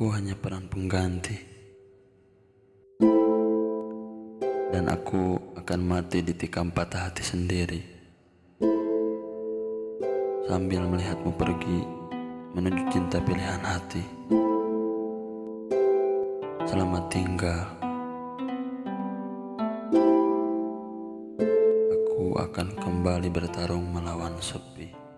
Aku hanya peran pengganti, dan aku akan mati di tikam patah hati sendiri. Sambil melihatmu pergi menuju cinta pilihan hati. Selamat tinggal. Aku akan kembali bertarung melawan sepi.